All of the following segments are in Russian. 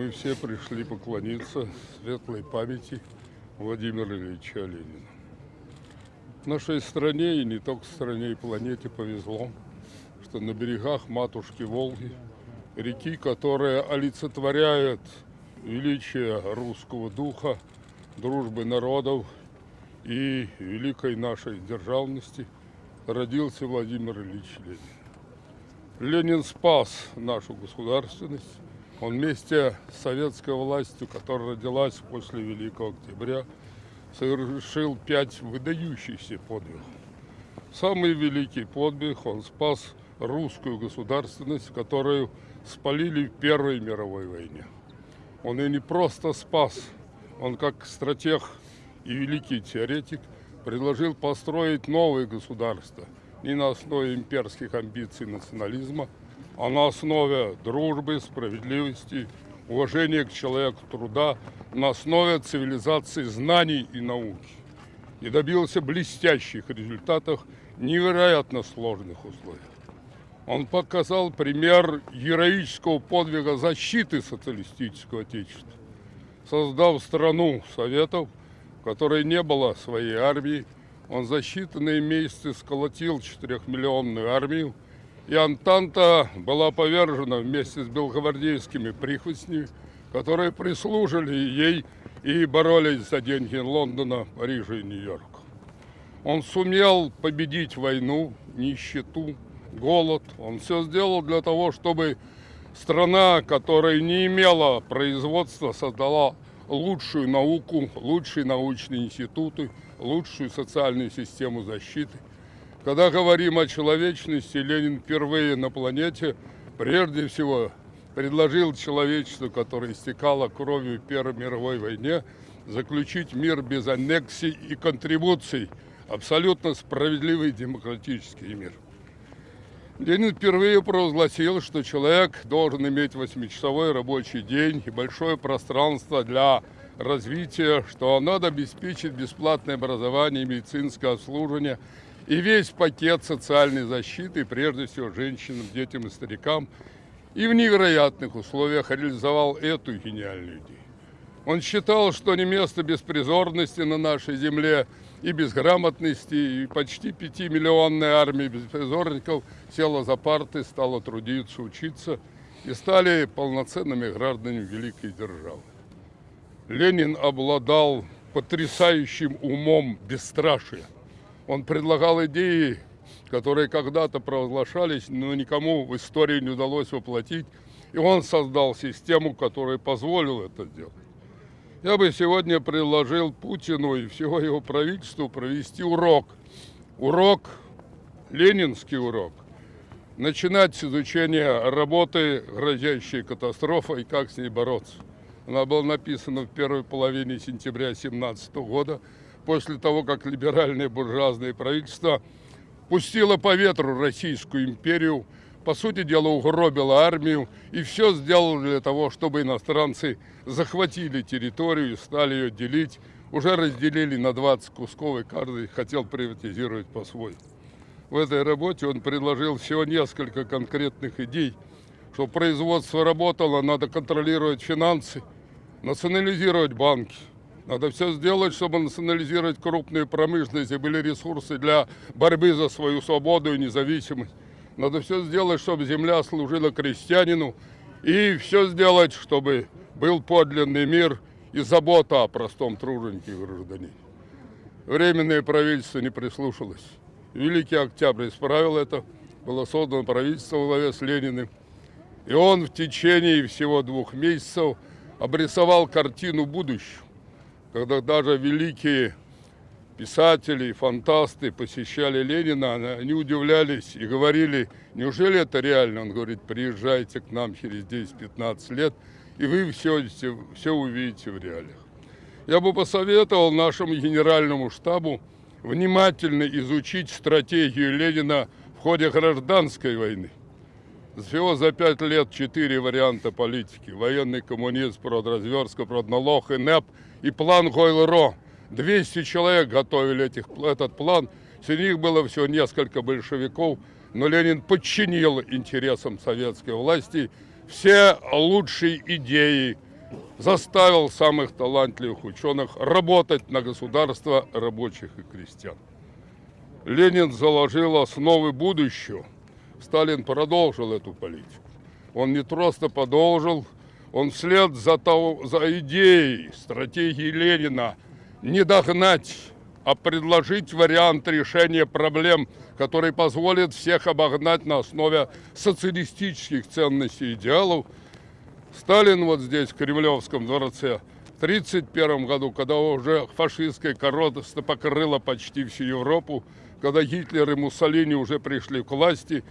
мы все пришли поклониться светлой памяти Владимира Ильича Ленина. Нашей стране, и не только стране, и планете повезло, что на берегах матушки Волги, реки, которая олицетворяет величие русского духа, дружбы народов и великой нашей державности, родился Владимир Ильич Ленин. Ленин спас нашу государственность. Он вместе с советской властью, которая родилась после Великого Октября, совершил пять выдающихся подвигов. Самый великий подвиг он спас русскую государственность, которую спалили в Первой мировой войне. Он ее не просто спас, он как стратег и великий теоретик предложил построить новое государство не на основе имперских амбиций национализма, а на основе дружбы, справедливости, уважения к человеку труда, на основе цивилизации знаний и науки. И добился блестящих результатов невероятно сложных условиях. Он показал пример героического подвига защиты социалистического отечества, создав страну Советов, в которой не было своей армии. Он за считанные месяцы сколотил четырехмиллионную армию, и Антанта была повержена вместе с белогвардейскими прихвостнями, которые прислужили ей и боролись за деньги Лондона, Парижа и Нью-Йорка. Он сумел победить войну, нищету, голод. Он все сделал для того, чтобы страна, которая не имела производства, создала лучшую науку, лучшие научные институты, лучшую социальную систему защиты. Когда говорим о человечности, Ленин впервые на планете прежде всего предложил человечеству, которое истекало кровью в Первой мировой войне, заключить мир без аннексий и контрибуций, абсолютно справедливый демократический мир. Ленин впервые провозгласил, что человек должен иметь восьмичасовой рабочий день и большое пространство для развития, что надо обеспечить бесплатное образование, медицинское обслуживание и весь пакет социальной защиты, прежде всего женщинам, детям и старикам, и в невероятных условиях реализовал эту гениальную идею. Он считал, что не место беспризорности на нашей земле и безграмотности, и почти пятимиллионная армия беспризорников села за парты, стала трудиться, учиться и стали полноценными гражданами великой державы. Ленин обладал потрясающим умом бесстрашия. Он предлагал идеи, которые когда-то провозглашались, но никому в истории не удалось воплотить. И он создал систему, которая позволила это сделать. Я бы сегодня предложил Путину и всего его правительству провести урок. Урок, ленинский урок. Начинать с изучения работы, грозящей катастрофой, как с ней бороться. Она была написана в первой половине сентября 2017 года, после того, как либеральное буржуазное правительство пустило по ветру Российскую империю, по сути дела, угробила армию и все сделала для того, чтобы иностранцы захватили территорию и стали ее делить. Уже разделили на 20 кусков, и каждый хотел приватизировать по-своему. В этой работе он предложил всего несколько конкретных идей. Чтобы производство работало, надо контролировать финансы, национализировать банки. Надо все сделать, чтобы национализировать крупную промышленность и были ресурсы для борьбы за свою свободу и независимость. Надо все сделать, чтобы земля служила крестьянину. И все сделать, чтобы был подлинный мир и забота о простом труженике гражданине. Временное правительство не прислушалось. Великий Октябрь исправил это. Было создано правительство во главе с Лениным. И он в течение всего двух месяцев обрисовал картину будущего, когда даже великие писатели, фантасты посещали Ленина, они удивлялись и говорили, неужели это реально? Он говорит, приезжайте к нам через 10-15 лет, и вы все, все увидите в реалиях. Я бы посоветовал нашему генеральному штабу внимательно изучить стратегию Ленина в ходе гражданской войны. Всего за пять лет четыре варианта политики. Военный коммунизм, продразверстка, продналог, ИНЭП и план Гойл-Ро – 200 человек готовили этих, этот план. Среди них было всего несколько большевиков, но Ленин подчинил интересам советской власти все лучшие идеи заставил самых талантливых ученых работать на государство рабочих и крестьян. Ленин заложил основы будущего. Сталин продолжил эту политику. Он не просто продолжил, он вслед за, того, за идеей стратегии Ленина не догнать, а предложить вариант решения проблем, который позволит всех обогнать на основе социалистических ценностей и идеалов. Сталин вот здесь, в Кремлевском дворце, в 1931 году, когда уже фашистская корота покрыла почти всю Европу, когда Гитлер и Муссолини уже пришли к власти,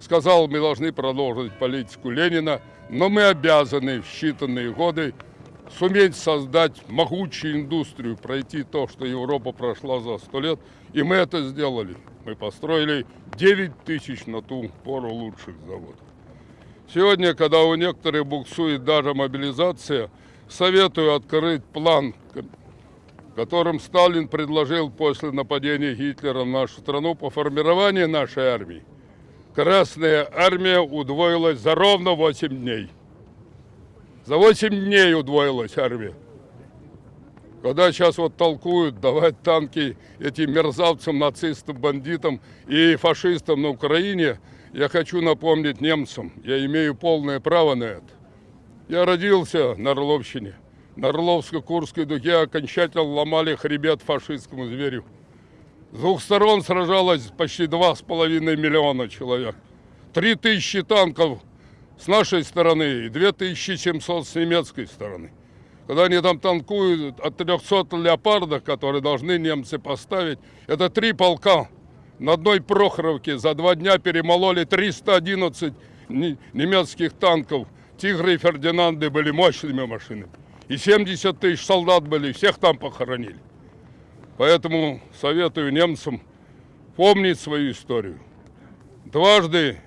сказал, мы должны продолжить политику Ленина, но мы обязаны в считанные годы суметь создать могучую индустрию, пройти то, что Европа прошла за сто лет. И мы это сделали. Мы построили 9 тысяч на ту пору лучших заводов. Сегодня, когда у некоторых буксует даже мобилизация, советую открыть план которым Сталин предложил после нападения Гитлера на нашу страну по формированию нашей армии. Красная армия удвоилась за ровно 8 дней. За 8 дней удвоилась армия. Когда сейчас вот толкуют давать танки этим мерзавцам, нацистам, бандитам и фашистам на Украине, я хочу напомнить немцам, я имею полное право на это. Я родился на Орловщине – на Орловско-Курской дуге окончательно ломали хребет фашистскому зверю. С двух сторон сражалось почти два с половиной миллиона человек. Три тысячи танков с нашей стороны и 2700 с немецкой стороны. Когда они там танкуют от 300 леопардов, которые должны немцы поставить, это три полка. На одной Прохоровке за два дня перемололи 311 немецких танков. Тигры и Фердинанды были мощными машинами. И 70 тысяч солдат были, всех там похоронили. Поэтому советую немцам помнить свою историю. Дважды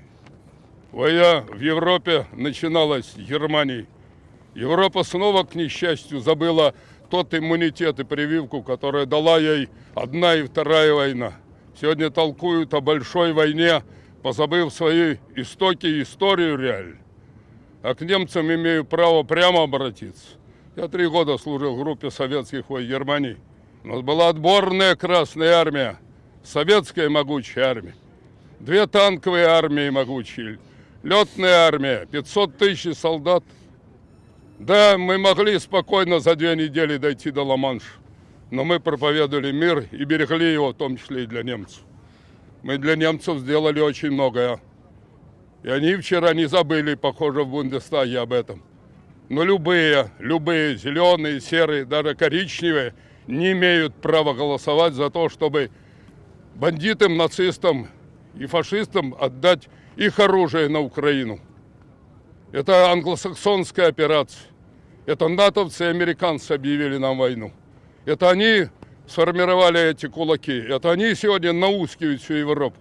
война в Европе начиналась с Германии. Европа снова, к несчастью, забыла тот иммунитет и прививку, которая дала ей одна и вторая война. Сегодня толкуют о большой войне, позабыв свои истоки и историю реально. А к немцам имею право прямо обратиться. Я три года служил в группе советских войск Германии. У нас была отборная Красная Армия, советская могучая армия. Две танковые армии могучие, летная армия, 500 тысяч солдат. Да, мы могли спокойно за две недели дойти до Ла-Манша, но мы проповедовали мир и берегли его, в том числе и для немцев. Мы для немцев сделали очень многое. И они вчера не забыли, похоже, в Бундестаге об этом. Но любые, любые зеленые, серые, даже коричневые не имеют права голосовать за то, чтобы бандитам, нацистам и фашистам отдать их оружие на Украину. Это англосаксонская операция. Это натовцы и американцы объявили нам войну. Это они сформировали эти кулаки. Это они сегодня наускивают всю Европу.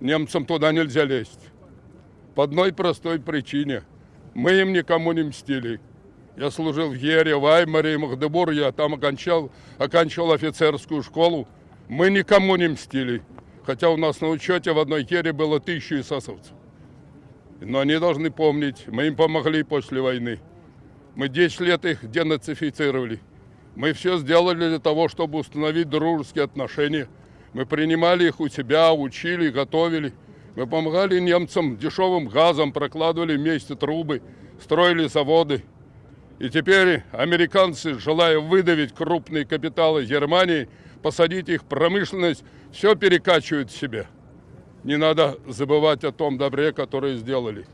Немцам туда нельзя лезть. По одной простой причине – мы им никому не мстили. Я служил в Ере, в Аймаре и Магдебур, я там окончал, оканчивал офицерскую школу. Мы никому не мстили. Хотя у нас на учете в одной Ере было тысячу эсэсовцев. Но они должны помнить, мы им помогли после войны. Мы 10 лет их денацифицировали. Мы все сделали для того, чтобы установить дружеские отношения. Мы принимали их у себя, учили, готовили. Мы помогали немцам дешевым газом, прокладывали вместе трубы, строили заводы. И теперь американцы, желая выдавить крупные капиталы Германии, посадить их промышленность, все перекачивают себе. Не надо забывать о том добре, которое сделали.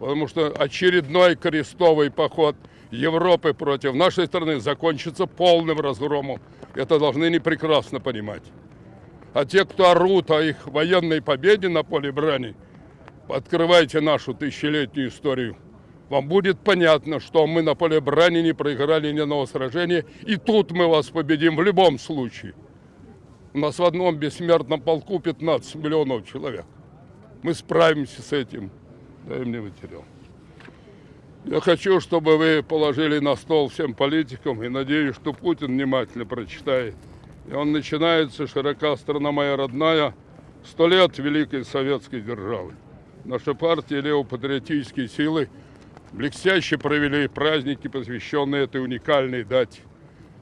Потому что очередной крестовый поход Европы против нашей страны закончится полным разгромом. Это должны не прекрасно понимать. А те, кто орут о их военной победе на поле брани, открывайте нашу тысячелетнюю историю. Вам будет понятно, что мы на поле брани не проиграли ни одного сражения, и тут мы вас победим в любом случае. У нас в одном бессмертном полку 15 миллионов человек. Мы справимся с этим. Дай мне материал. Я хочу, чтобы вы положили на стол всем политикам, и надеюсь, что Путин внимательно прочитает. И он начинается, широка страна моя родная, сто лет Великой Советской державы. Наша партия левопатриотические силы блестяще провели праздники, посвященные этой уникальной дате.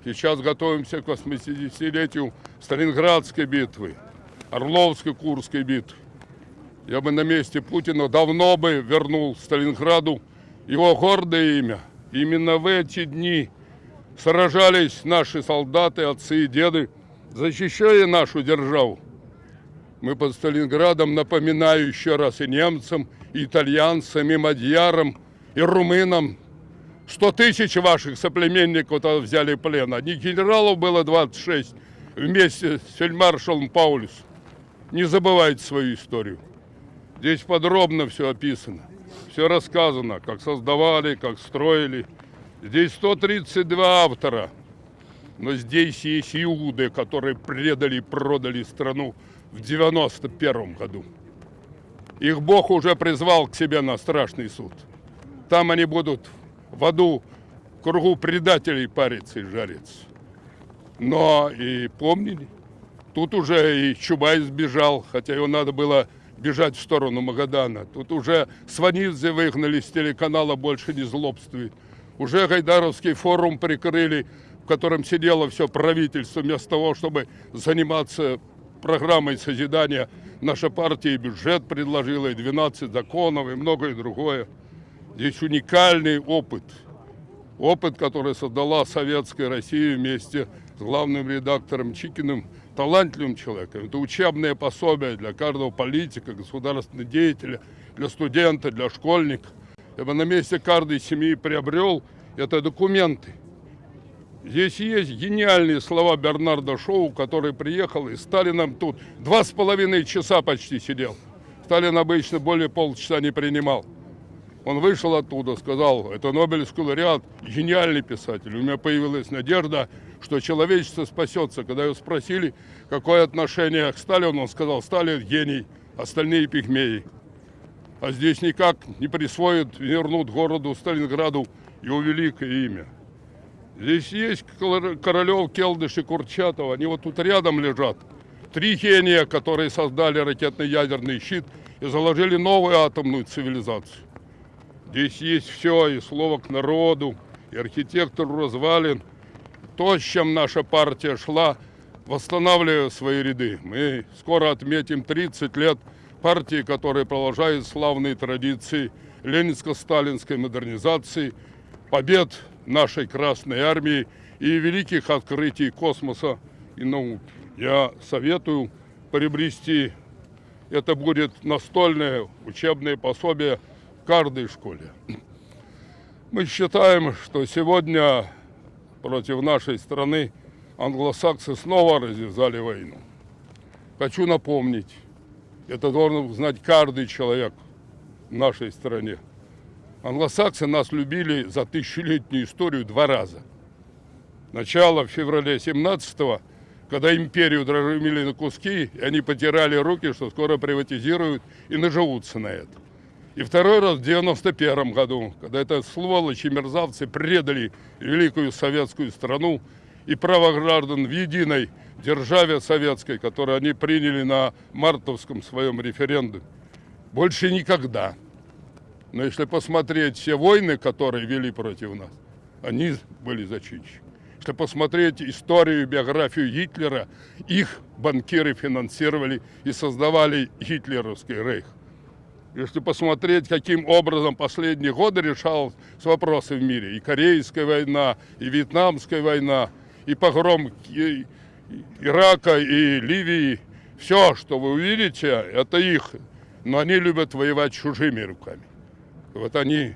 Сейчас готовимся к 80-летию Сталинградской битвы, Орловской, Курской битвы. Я бы на месте Путина давно бы вернул Сталинграду его гордое имя. Именно в эти дни сражались наши солдаты, отцы и деды, защищая нашу державу. Мы под Сталинградом, напоминаю еще раз и немцам, и итальянцам, и мадьярам, и румынам. Сто тысяч ваших соплеменников взяли в плен. Одних генералов было 26 вместе с фельдмаршалом Паулюс. Не забывайте свою историю. Здесь подробно все описано. Все рассказано, как создавали, как строили. Здесь 132 автора. Но здесь есть иуды, которые предали и продали страну в 91 году. Их Бог уже призвал к себе на страшный суд. Там они будут в аду кругу предателей париться и жариться. Но и помнили, тут уже и Чубай сбежал, хотя его надо было бежать в сторону Магадана. Тут уже Сванидзе выгнали с телеканала «Больше не злобствует». Уже Гайдаровский форум прикрыли, в котором сидело все правительство, вместо того, чтобы заниматься программой созидания наша партия и бюджет предложила, и 12 законов, и многое другое. Здесь уникальный опыт. Опыт, который создала Советская Россия вместе с главным редактором Чикиным, талантливым человеком. Это учебное пособие для каждого политика, государственного деятеля, для студента, для школьника. Я бы на месте каждой семьи приобрел это документы – Здесь есть гениальные слова Бернарда Шоу, который приехал и Сталином тут два с половиной часа почти сидел. Сталин обычно более полчаса не принимал. Он вышел оттуда, сказал, это Нобелевский лауреат, гениальный писатель. У меня появилась надежда, что человечество спасется. Когда его спросили, какое отношение к Сталину, он сказал, Сталин гений, остальные пигмеи. А здесь никак не присвоят, вернут городу Сталинграду его великое имя. Здесь есть Королев, Келдыш и Курчатов. Они вот тут рядом лежат. Три гения, которые создали ракетно-ядерный щит и заложили новую атомную цивилизацию. Здесь есть все, и слово к народу, и архитектору развалин. То, с чем наша партия шла, восстанавливая свои ряды. Мы скоро отметим 30 лет партии, которая продолжает славные традиции ленинско-сталинской модернизации, побед нашей Красной Армии и великих открытий космоса и науки. Я советую приобрести, это будет настольное учебное пособие каждой школе. Мы считаем, что сегодня против нашей страны англосаксы снова развязали войну. Хочу напомнить, это должен знать каждый человек в нашей стране. Англосаксы нас любили за тысячелетнюю историю два раза. Начало в феврале 17-го, когда империю дрожимили на куски, и они потирали руки, что скоро приватизируют и наживутся на это. И второй раз в 91 году, когда это сволочи мерзавцы предали великую советскую страну и право граждан в единой державе советской, которую они приняли на мартовском своем референдуме. Больше никогда. Но если посмотреть все войны, которые вели против нас, они были зачинщики. Если посмотреть историю, биографию Гитлера, их банкиры финансировали и создавали гитлеровский рейх. Если посмотреть, каким образом последние годы решались вопросы в мире, и Корейская война, и Вьетнамская война, и погром Ирака и Ливии, все, что вы увидите, это их, но они любят воевать чужими руками. Вот они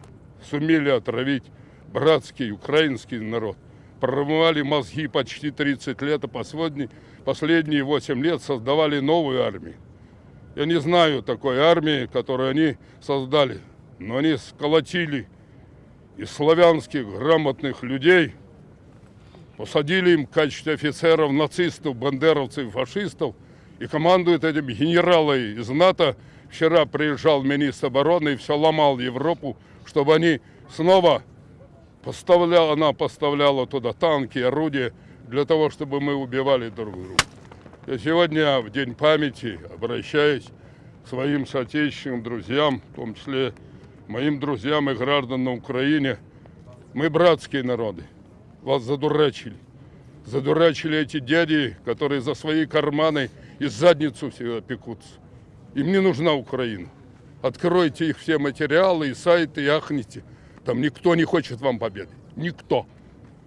сумели отравить братский украинский народ. Промывали мозги почти 30 лет, а последние 8 лет создавали новую армию. Я не знаю такой армии, которую они создали, но они сколотили из славянских грамотных людей, посадили им в качестве офицеров нацистов, бандеровцев, фашистов, и командуют этим генералы из НАТО, Вчера приезжал министр обороны и все ломал Европу, чтобы они снова поставляла, она поставляла туда танки, орудия, для того, чтобы мы убивали друг друга. Я сегодня в День памяти обращаюсь к своим соотечественным друзьям, в том числе моим друзьям и гражданам на Украине, мы братские народы. Вас задурачили. Задурачили эти дяди, которые за свои карманы и задницу всегда пекутся. Им не нужна Украина. Откройте их все материалы и сайты, и ахните. Там никто не хочет вам победы. Никто.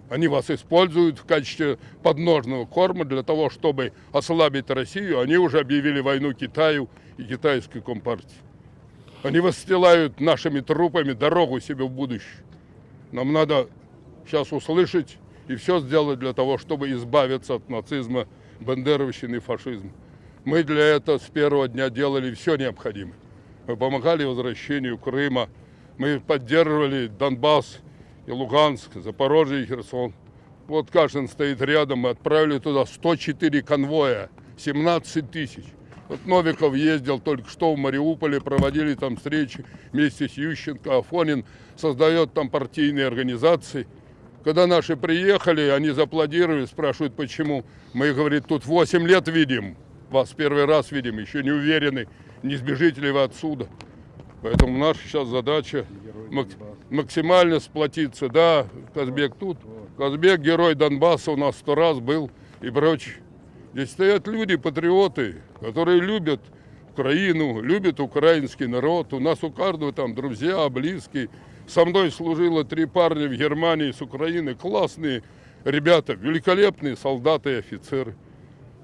Они вас используют в качестве подножного корма для того, чтобы ослабить Россию. Они уже объявили войну Китаю и китайской компартии. Они выстилают нашими трупами дорогу себе в будущее. Нам надо сейчас услышать и все сделать для того, чтобы избавиться от нацизма, бандеровщины и фашизма. Мы для этого с первого дня делали все необходимое. Мы помогали возвращению Крыма, мы поддерживали Донбасс и Луганск, Запорожье и Херсон. Вот Кашин стоит рядом, мы отправили туда 104 конвоя, 17 тысяч. Вот Новиков ездил только что в Мариуполе, проводили там встречи вместе с Ющенко, Афонин создает там партийные организации. Когда наши приехали, они зааплодировали, спрашивают, почему. Мы, говорит, тут 8 лет видим, вас первый раз видим, еще не уверены, не сбежите ли вы отсюда. Поэтому наша сейчас задача максимально сплотиться. Да, Казбек тут. Казбек герой Донбасса у нас сто раз был и прочее. Здесь стоят люди, патриоты, которые любят Украину, любят украинский народ. У нас у каждого там друзья, близкие. Со мной служило три парня в Германии с Украины. Классные ребята, великолепные солдаты и офицеры.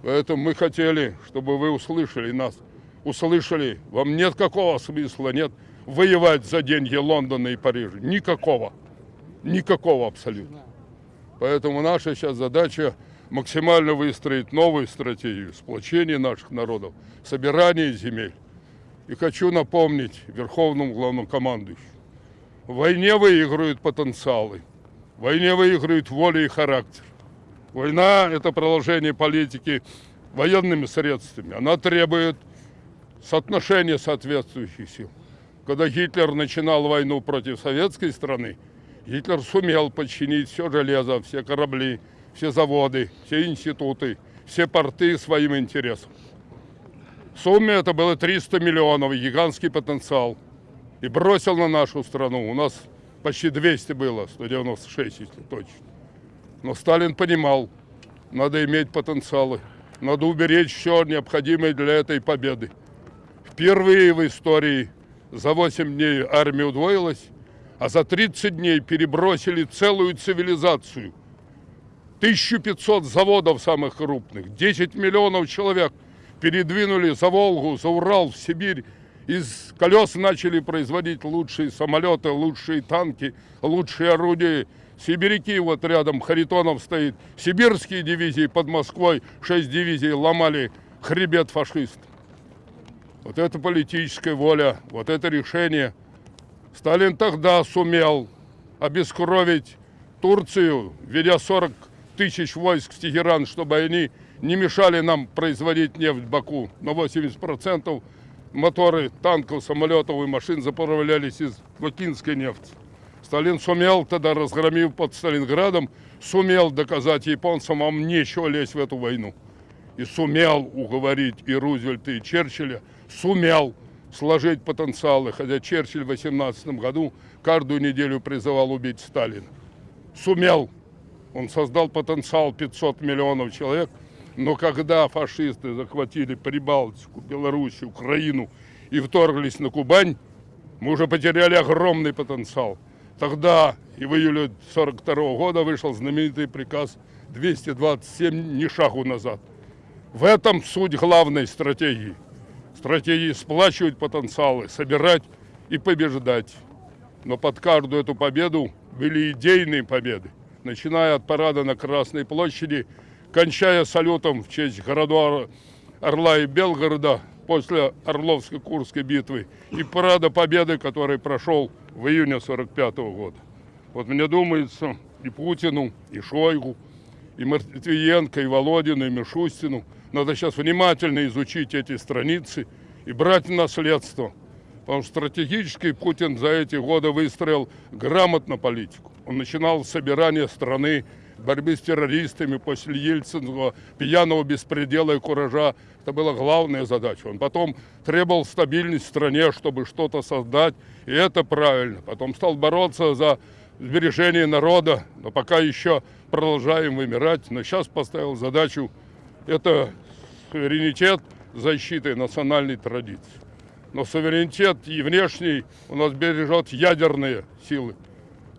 Поэтому мы хотели, чтобы вы услышали нас. Услышали, вам нет какого смысла, нет воевать за деньги Лондона и Парижа. Никакого. Никакого абсолютно. Поэтому наша сейчас задача максимально выстроить новую стратегию сплочения наших народов, собирания земель. И хочу напомнить Верховному главнокомандующему. В войне выигрывают потенциалы. В войне выигрывают воля и характер. Война – это продолжение политики военными средствами. Она требует соотношения соответствующих сил. Когда Гитлер начинал войну против советской страны, Гитлер сумел подчинить все железо, все корабли, все заводы, все институты, все порты своим интересам. В сумме это было 300 миллионов, гигантский потенциал – и бросил на нашу страну. У нас почти 200 было, 196, если точно. Но Сталин понимал, надо иметь потенциалы, надо уберечь все необходимое для этой победы. Впервые в истории за 8 дней армия удвоилась, а за 30 дней перебросили целую цивилизацию. 1500 заводов самых крупных, 10 миллионов человек передвинули за Волгу, за Урал, в Сибирь, из колес начали производить лучшие самолеты, лучшие танки, лучшие орудия. Сибиряки вот рядом, Харитонов стоит. Сибирские дивизии под Москвой, шесть дивизий ломали хребет фашист. Вот это политическая воля, вот это решение. Сталин тогда сумел обескровить Турцию, введя 40 тысяч войск в Тегеран, чтобы они не мешали нам производить нефть в Баку на 80 процентов моторы танков, самолетов и машин заправлялись из бакинской нефти. Сталин сумел тогда, разгромив под Сталинградом, сумел доказать японцам, вам нечего лезть в эту войну. И сумел уговорить и Рузвельта, и Черчилля, сумел сложить потенциалы, хотя Черчилль в 18 году каждую неделю призывал убить Сталина. Сумел. Он создал потенциал 500 миллионов человек – но когда фашисты захватили Прибалтику, Белоруссию, Украину и вторглись на Кубань, мы уже потеряли огромный потенциал. Тогда и в июле 42 -го года вышел знаменитый приказ 227 «Ни шагу назад». В этом суть главной стратегии. Стратегии сплачивать потенциалы, собирать и побеждать. Но под каждую эту победу были идейные победы. Начиная от парада на Красной площади – кончая салютом в честь городов Орла и Белгорода после Орловско-Курской битвы и парада Победы, который прошел в июне 45 -го года. Вот мне думается, и Путину, и Шойгу, и Матвиенко, и Володину, и Мишустину надо сейчас внимательно изучить эти страницы и брать наследство. Потому что стратегически Путин за эти годы выстроил грамотно политику. Он начинал с собирания страны борьбы с террористами после Ельцинского пьяного беспредела и куража. Это была главная задача. Он потом требовал стабильность в стране, чтобы что-то создать, и это правильно. Потом стал бороться за сбережение народа, но пока еще продолжаем вымирать. Но сейчас поставил задачу, это суверенитет защиты национальной традиции. Но суверенитет и внешний у нас бережет ядерные силы.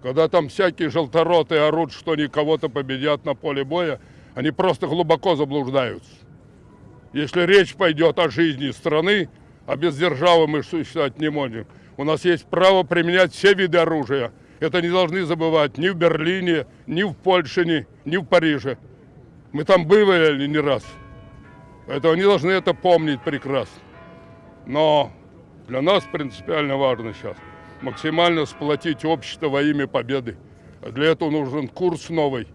Когда там всякие желтороты орут, что они кого-то победят на поле боя, они просто глубоко заблуждаются. Если речь пойдет о жизни страны, а без державы мы существовать не можем, у нас есть право применять все виды оружия. Это не должны забывать ни в Берлине, ни в Польше, ни, в Париже. Мы там бывали не раз. Поэтому они должны это помнить прекрасно. Но для нас принципиально важно сейчас максимально сплотить общество во имя победы. Для этого нужен курс новый.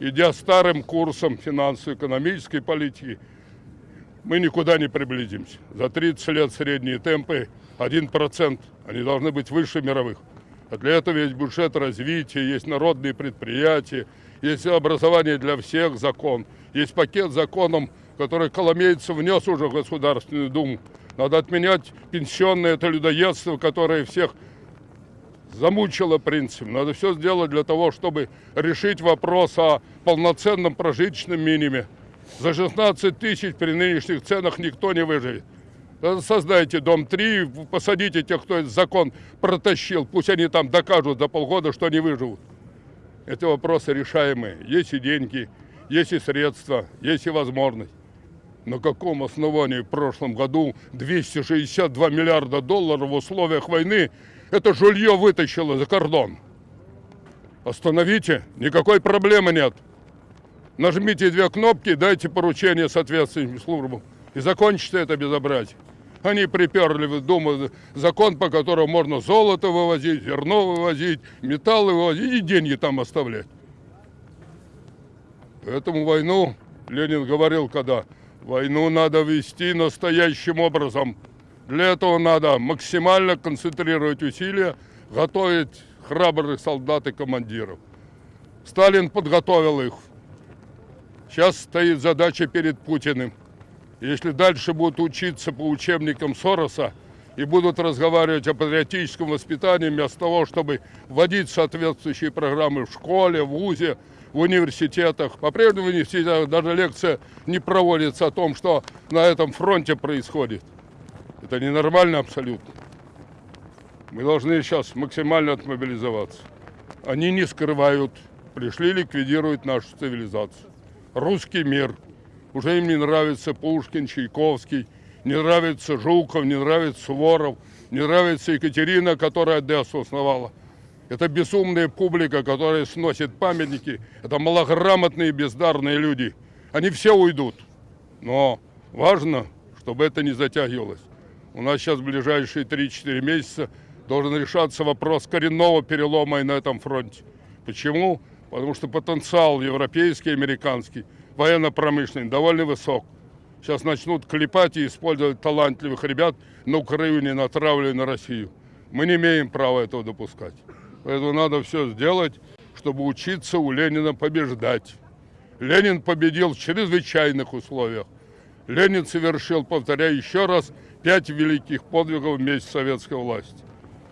Идя старым курсом финансово-экономической политики, мы никуда не приблизимся. За 30 лет средние темпы 1%, они должны быть выше мировых. А для этого есть бюджет развития, есть народные предприятия, есть образование для всех закон, есть пакет законов, который Коломейцев внес уже в Государственную Думу. Надо отменять пенсионное это людоедство, которое всех замучило принцип. Надо все сделать для того, чтобы решить вопрос о полноценном прожиточном миниме. За 16 тысяч при нынешних ценах никто не выживет. Создайте дом 3, посадите тех, кто этот закон протащил. Пусть они там докажут за полгода, что они выживут. Эти вопросы решаемые. Есть и деньги, есть и средства, есть и возможность. На каком основании в прошлом году 262 миллиарда долларов в условиях войны это жулье вытащило за кордон? Остановите, никакой проблемы нет. Нажмите две кнопки, дайте поручение соответствующим службам. И закончится это безобразие. Они приперли в Думу закон, по которому можно золото вывозить, зерно вывозить, металлы вывозить и деньги там оставлять. Поэтому войну, Ленин говорил, когда войну надо вести настоящим образом. Для этого надо максимально концентрировать усилия, готовить храбрых солдат и командиров. Сталин подготовил их. Сейчас стоит задача перед Путиным – если дальше будут учиться по учебникам Сороса и будут разговаривать о патриотическом воспитании вместо того, чтобы вводить соответствующие программы в школе, в ВУЗе, в университетах. По-прежнему в университетах даже лекция не проводится о том, что на этом фронте происходит. Это ненормально абсолютно. Мы должны сейчас максимально отмобилизоваться. Они не скрывают, пришли ликвидировать нашу цивилизацию. Русский мир – уже им не нравится Пушкин, Чайковский, не нравится Жуков, не нравится Суворов, не нравится Екатерина, которая Одессу основала. Это безумная публика, которая сносит памятники. Это малограмотные, бездарные люди. Они все уйдут. Но важно, чтобы это не затягивалось. У нас сейчас в ближайшие 3-4 месяца должен решаться вопрос коренного перелома и на этом фронте. Почему? Потому что потенциал европейский, американский – военно-промышленный, довольно высок. Сейчас начнут клепать и использовать талантливых ребят на Украине, натравливая на Россию. Мы не имеем права этого допускать. Поэтому надо все сделать, чтобы учиться у Ленина побеждать. Ленин победил в чрезвычайных условиях. Ленин совершил, повторяю еще раз, пять великих подвигов вместе с советской властью.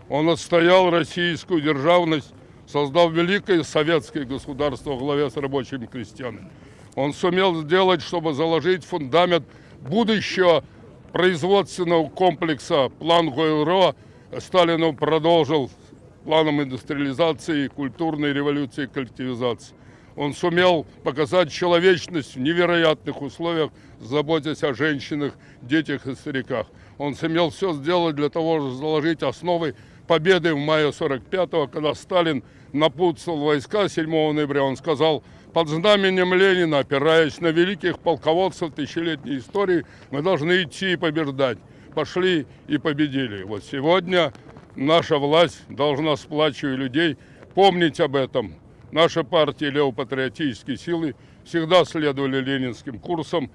Он отстоял российскую державность, создал великое советское государство во главе с рабочими крестьянами. Он сумел сделать, чтобы заложить фундамент будущего производственного комплекса план Гойл-Ро. Сталин продолжил планом индустриализации, культурной революции коллективизации. Он сумел показать человечность в невероятных условиях, заботясь о женщинах, детях и стариках. Он сумел все сделать для того, чтобы заложить основы победы в мае 45-го, когда Сталин напутствовал войска 7 ноября. Он сказал, под знаменем Ленина, опираясь на великих полководцев тысячелетней истории, мы должны идти и побеждать. Пошли и победили. Вот сегодня наша власть должна, сплачивая людей, помнить об этом. Наша партия левопатриотические силы всегда следовали ленинским курсам,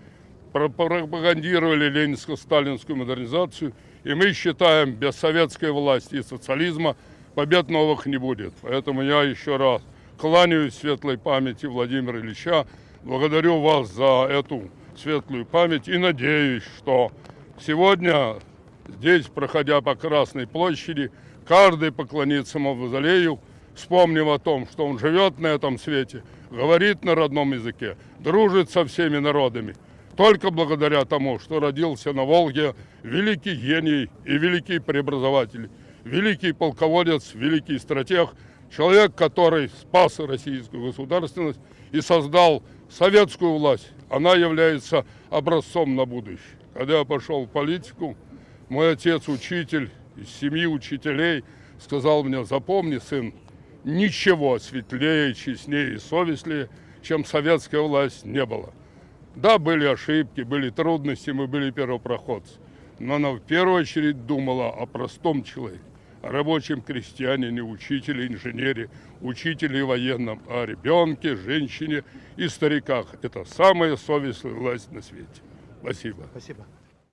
пропагандировали ленинско-сталинскую модернизацию, и мы считаем, без советской власти и социализма побед новых не будет. Поэтому я еще раз кланяюсь светлой памяти Владимира Ильича, благодарю вас за эту светлую память и надеюсь, что сегодня здесь, проходя по Красной площади, каждый поклонится Мавзолею, вспомнив о том, что он живет на этом свете, говорит на родном языке, дружит со всеми народами. Только благодаря тому, что родился на Волге великий гений и великий преобразователь, великий полководец, великий стратег, человек, который спас российскую государственность и создал советскую власть. Она является образцом на будущее. Когда я пошел в политику, мой отец, учитель из семьи учителей, сказал мне, запомни, сын, ничего светлее, честнее и совестливее, чем советская власть, не было. Да, были ошибки, были трудности, мы были первопроходцы. Но она в первую очередь думала о простом человеке, о рабочем крестьянине, учителе, инженере, учителе и военном, о ребенке, женщине и стариках. Это самая совестливая власть на свете. Спасибо. Спасибо.